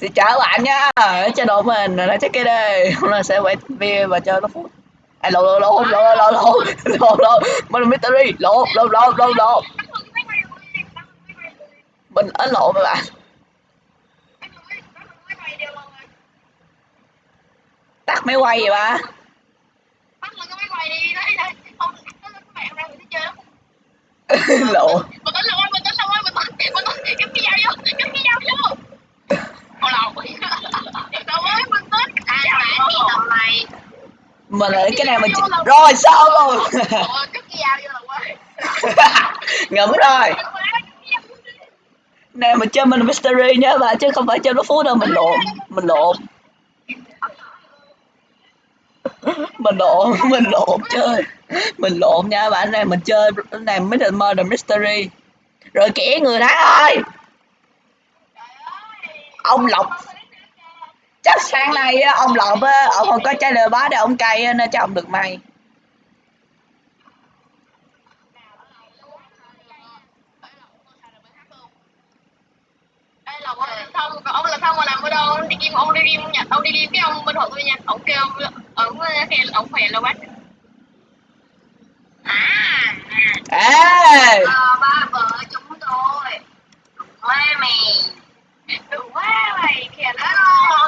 Xin chào các bạn nha chế độ mình là chắc cái đây Hôm nay sẽ quay video và chơi nó phút À lộ lộ lộ lộ lộ lộ lộ lộ Mình Mystery lộ lộ lộ lộ lộ Mình ấn lộ các bạn Tắt máy quay vậy ba Lộ Mình tính rồi, mình tính rồi, mình tính, mình tính, cắm cái dao vô, cắm cái dao vô. Ôi lầu. Đâu ơi, mình tính. À, bạn đi tầm này. Mình là cái này mình chỉ... Rồi sao luôn. Ngẫm rồi. Nè mình chơi mình Mystery nhá bà Chứ không phải chơi nó phút đâu mình lộn Mình lộn. Mình lộn mình lộn chơi. Mình lộn nha bạn này mình chơi này mới được mơ mystery. Rồi kẻ người thắng ơi. Ông lộc chắc sáng nay á, ông lộc á, ông không có trái lời bá để ông cay nên cho ông được may Đây là ông là thông, còn ông là thông mà làm ở đâu? Ông đi kim, ông đi kim nhặt, ông đi kim cái ông bên hộ tôi nha. Ông kêu ông kêu ông khỏe là bắt. À, ê à, ba vợ chúng tôi. Quê mày quá mày kìa nó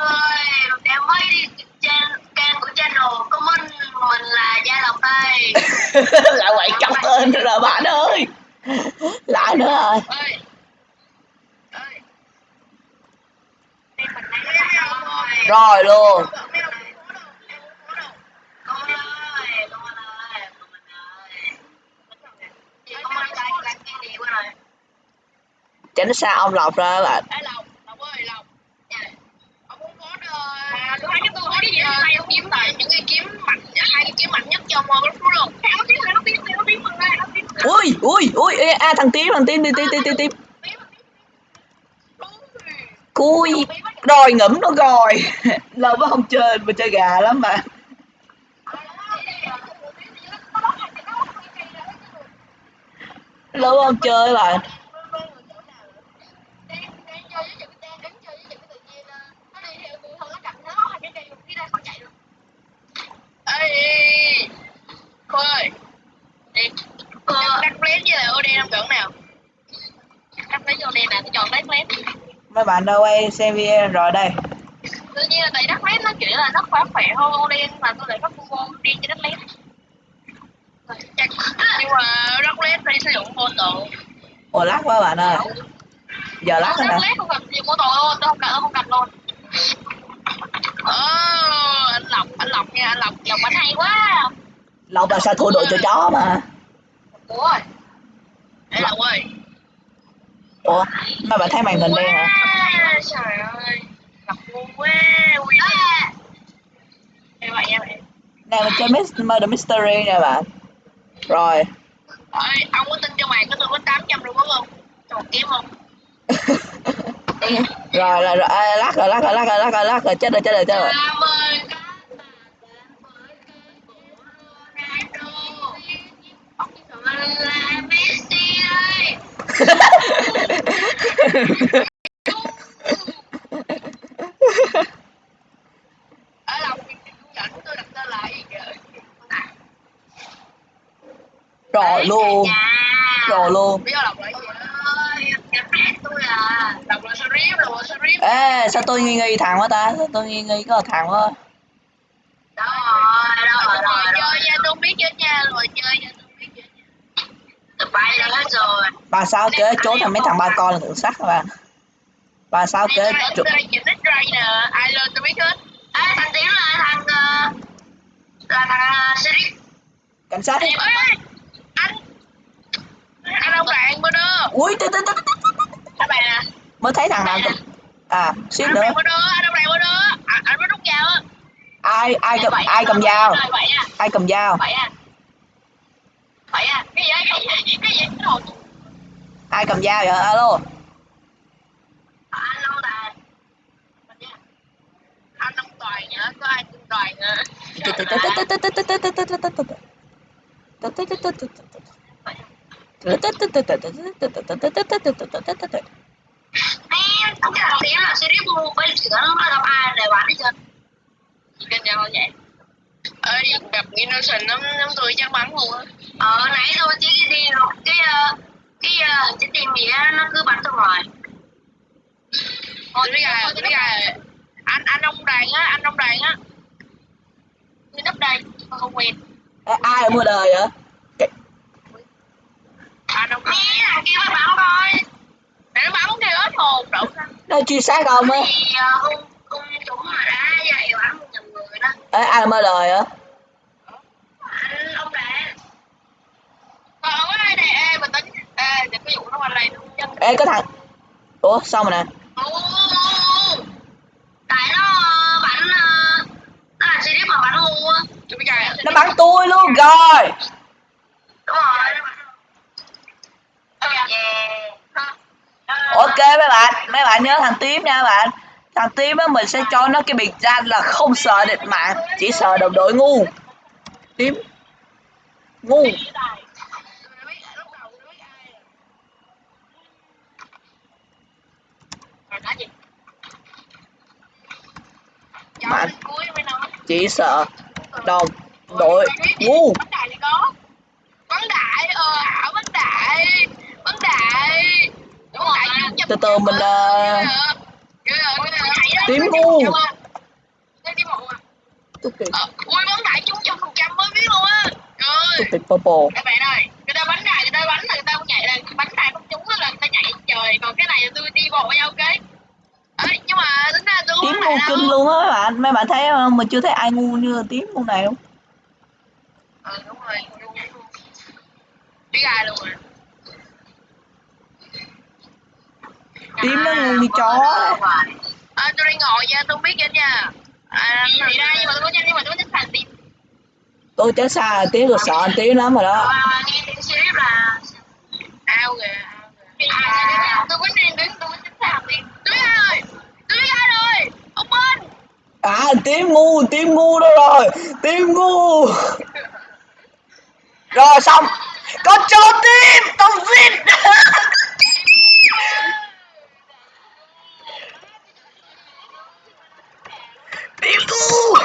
ơi để mới đi. Trên kênh của channel của mình là gia lộc đây. Lại quậy trong tên rồi bạn ơi. Lại nữa rồi. Ơi. Ơi. rồi luôn. Tránh xa ông lộc ra bạn. Cái tôi thấy cái gì ở đây ông kiếm là những cái kiếm mạnh hai cái kiếm mạnh nhất trong uh, cái luôn. Nó kiếm, nó kiếm, nó kiếm mình đây, nó kiếm ui ui ui ê, à thằng tím thằng tím tím tím tím tím tím cui rồi ngẫm nó rồi. Lâu quá không chơi mình chơi gà lắm mà. Lâu không chơi bạn mấy bạn đâu quay xem video rồi đây Tự nhiên là tại đắt lén nó kiểu là nó khỏe khỏe hơn OD mà tôi lại có combo đi cho lén. Chắc, nhưng mà đắt lén thì sử dụng vô tự. ồ lắc quá bạn ơi giờ rồi Đắt nè lén không cần dùng mô tô luôn, tôi không cần, không cần luôn. Ờ, anh Lộc, anh Lộc nha, anh Lộc, Lộc anh hay quá. lộc là sao thua đội cho chó mà Ủa. Ê Lộc ơi. Ủa mấy bạn thấy màn hình đen hả Trời ơi. Lộc ngu quá. Ui. Em vậy em vậy. nè mình chơi murder mystery nha bạn rồi Ơi, ông có tin cho mày có tôi có 800 luôn không? Một kiếm không? rồi là rồi à, lắc rồi lắc rồi lắc rồi lắc rồi lắc rồi chết rồi chết rồi chết rồi Cảm Ở lòng thì dẫn tôi đặt tên lại gì kìa. rồi luôn rồi luôn Biết gì à. Ê sao tôi nghi nghi thằng quá ta sao tôi nghi nghi có thằng quá Đó rồi, đó rồi, rồi, chơi nha, tôi biết chết nha, rồi chơi nha, tôi biết chết nha. Tụi bay ra hết rồi. Ba sao kế trốn thằng mấy thằng ba con là sát các bạn ba sao kế ai lên tôi biết hết. Thằng là thằng, ờ, là thằng Sharif. cảnh sát đi anh, anh ông bạn bên đó. ui tê, tê, tê, bạn nè. mới thấy thằng nào à Anh nữa anh ông bạn. À, anh mới rút dao á. ai ai cầm Vậy ai à, cầm dao à, ai cầm dao vậy à. Vậy à, cái gì, cái gì, cái gì, cái ai cầm dao vậy? Alo. Anh Long Tài anh Long Toàn nhá có ai tên Toàn hả? Em không cái đầu tiên là series mua với chuyện nó gặp ai để bán đi chưa? Chỉ kênh nhau vậy. Ơi gặp innocent lắm lắm tôi chắc bắn luôn á. Ờ nãy tôi chỉ đi một cái ờ, cái ờ, cái gì á nó cứ bắn tôi hoài thôi biết gà biết gà anh anh ông đoàn á anh ông đoàn á. Tôi nấp đây tôi không quen. Ê, ai ở mưa đời vậy? Anh ông nghe thằng kia nó bắn coi để nó bắn kìa hết hồn đậu nó truy sát ông á. Thì ờ, không không chúng mà đã dạy bắn một nhầm người đó. Ê, ai ở mưa đời á anh ông đã còn có ai này ê mình tính ê để cái vụ nó qua đây nó chân ê có thằng ủa sao mà nè? Ồ, tại nó ờ, bắn nó là series mà bắn tôi biết gà nó bắn tôi luôn rồi! Bắn. Yeah. ok mấy bạn mấy bạn nhớ thằng tím nha bạn. Thằng tím á mình sẽ cho nó cái biệt danh là không sợ địch mạng chỉ sợ đồng đội ngu. Tím. Ngu rồi nói gì bạn. chỉ sợ. Đồng, đội. Ngu từ từ mình là tím ngu tím ngu ui đại chung trăm phần trăm mới biết luôn á trời túc purple. các bạn ơi người ta bắn đài người ta bắn là người ta không nhảy là bắn đài không trúng là người ta nhảy trời còn cái này là tôi đi bộ nhau ok Ê, nhưng mà tính ra tôi không tím ngu đâu. luôn á mấy bạn mấy bạn thấy không mình chưa thấy ai ngu như tím ngu này không ừ đúng rồi biết ai luôn rồi. Tím nó ngu như chó à, tôi đang ngồi nha tôi không biết hết nha. À, thì đây nhưng mà tôi có nhanh nhưng mà tôi có thích thằng tim tôi chết xa là tím rồi sợ anh tím lắm rồi đó. Ờ, nghe tiếng series là ao kìa ao kìa. À. tôi có đang đứng tôi có thích thằng tim tôi biết ai rồi tôi biết ai rồi ông bên à tím ngu tím ngu đó rồi. Tím ngu. Rồi, xong. Con cho tím, con vịt tím ngu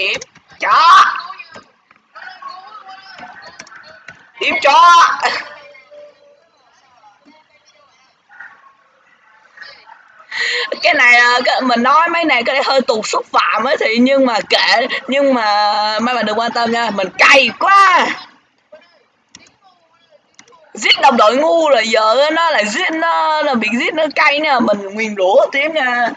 tím chó tím chó. Cái này ờ, cái, mình nói mấy này cái này hơi tục xúc phạm ấy thì nhưng mà kệ nhưng mà mấy bạn đừng quan tâm nha mình cay quá. Giết đồng đội ngu là giờ nó là giết nó là bị giết nó cay nè mình nguyền rủa tiếng nha.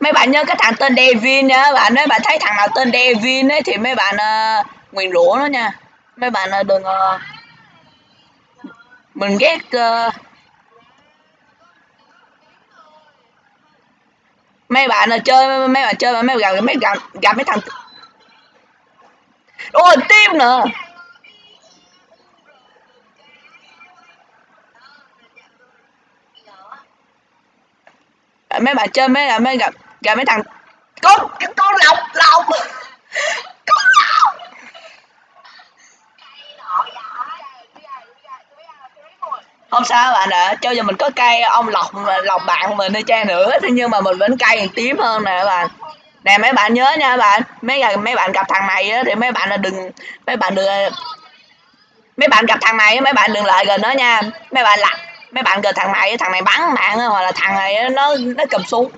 Mấy bạn nhớ cái thằng tên Devin nha bạn mấy bạn thấy thằng nào tên Devin ấy thì mấy bạn uh, nguyền rủa nó nha. Mấy bạn uh, đừng uh, mình ghét uh, mấy bạn là chơi mấy bạn chơi mà mấy bạn gặp mấy gặp, gặp mấy thằng ôi tim nữa. Mấy bạn chơi mấy mấy gặp gặp mấy thằng con con lọc lọc lọc không sao bạn ạ cho dù mình có cây ông lọc lọc bạn mình đi chăng nữa thế nhưng mà mình vẫn cay còn tím hơn nè bạn. Nè mấy bạn nhớ nha bạn mấy mấy bạn gặp thằng này á, thì mấy bạn là đừng mấy bạn đừng mấy bạn gặp thằng này mấy bạn đừng lại gần nó nha. Mấy bạn là mấy bạn gần thằng này thằng này bắn bạn hoặc là thằng này nó nó cầm súng.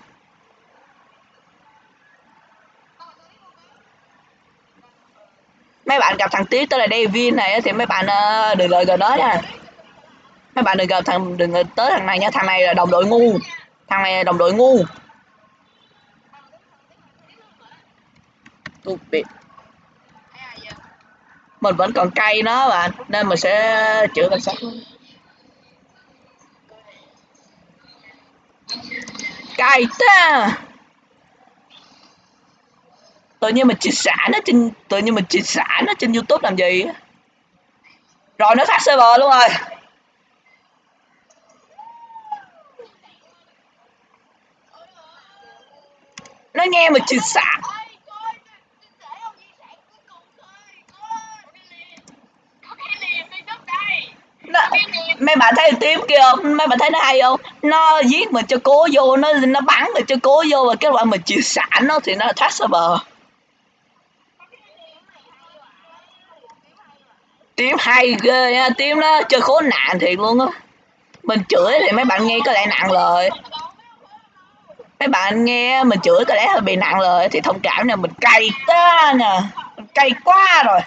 Mấy bạn gặp thằng tí tới là Devin này thì mấy bạn ờ, đừng lại gần nó nha mấy bạn đừng gặp thằng đừng tới thằng này nha. Thằng này là đồng đội ngu. Thằng này là đồng đội ngu. Stupid. mình vẫn còn cay nó bạn. Nên mình sẽ chữa cảnh sát cay ta à. tự nhiên mình chia sẻ nó trên tự nhiên mình chia sẻ nó trên youtube làm gì rồi nó phát server luôn rồi. Nó nghe mà chửi xả. Nó, mấy bạn thấy tím kia không mấy bạn thấy nó hay không? Nó giết mình cho cố vô nó nó bắn mình cho cố vô và kết quả mình chịu xả nó thì nó thoát ra bờ tím hay ghê nha tím nó chơi khốn nạn thiệt luôn á. Mình chửi thì mấy bạn nghe có lẽ nặng lời mấy bạn nghe mình chửi có lẽ hơi bị nặng lời thì thông cảm nè mình cay quá nè mình cay quá rồi.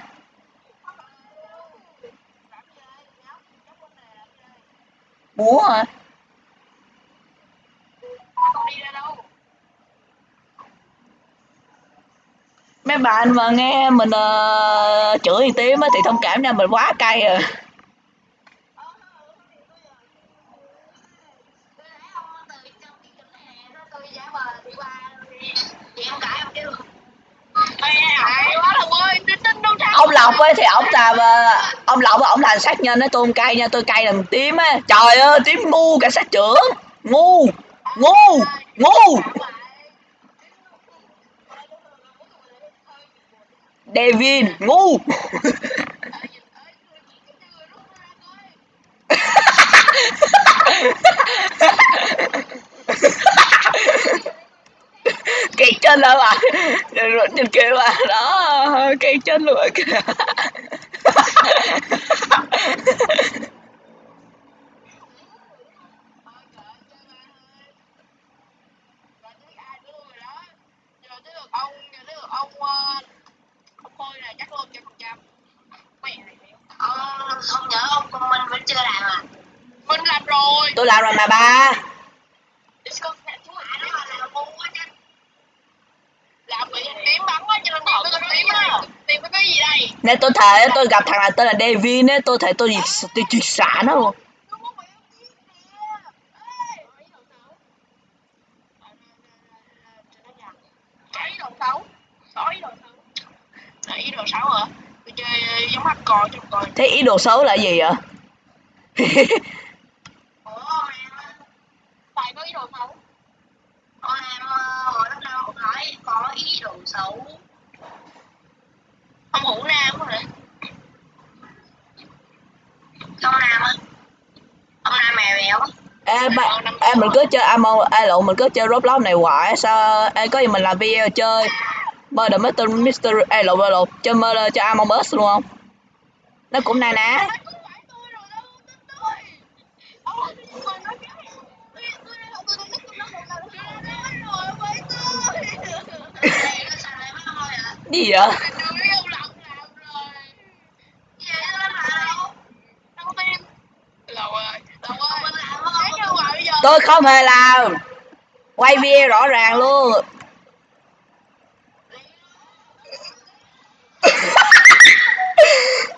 Búa hả? Mấy bạn mà nghe mình uh, chửi tím á thì thông cảm nha mình quá cay rồi lộc ấy thì ông làm ờ, ông lộc ông làm sát nhân ấy tôi cay nha, tôi cay làm tím á. Trời ơi, tím ngu cảnh sát trưởng. Ngu ngu ngu. David ngu cây chân đó bạn rồi trên kia bạn đó cây chân luôn kìa giờ tới lượt ông giờ tới lượt ông ờ, ông khôi này chắc luôn trăm phần trăm mẹ này ông không nhớ ông con minh vẫn chưa làm à? Mình làm rồi tôi làm rồi mà ba Discord mẹ chú à nó mà làm ngu quá chứ làm bị hình tím bắn quá cho nên họ tôi tím á tìm có cái gì nãy tôi thấy tôi gặp thằng là tên là David ấy tôi thấy tôi tôi, tôi triệt xả nó luôn. Thế ý đồ xấu là gì vậy ủa ông em Phải có ý đồ xấu ông em hồi lúc đầu ông nói có ý đồ xấu Ông hữu nam hả? ông nam á ông nam mèo em ba em mình cứ chơi amo ai lộn mình cứ chơi roblox này hoài sao em có gì mình làm video chơi? Murder mystery mystery lộn ai lộn chơi murder chơi among us luôn không? Nó cũng na ná. Không phải tôi rồi đâu, tin tôi Ông nhưng mà nói cái Tôi tôi đây là tôi tôi tôi nó một lần Tôi nói rồi với tôi Này, nó xài lại mất thôi à gì vậy Đừng biết ông lọc làm rồi vậy nó làm đâu Đâu tin Lầu ơi, Lầu ơi mình làm không Thế như mà bây giờ tôi không hề làm. Quay video rõ ràng luôn.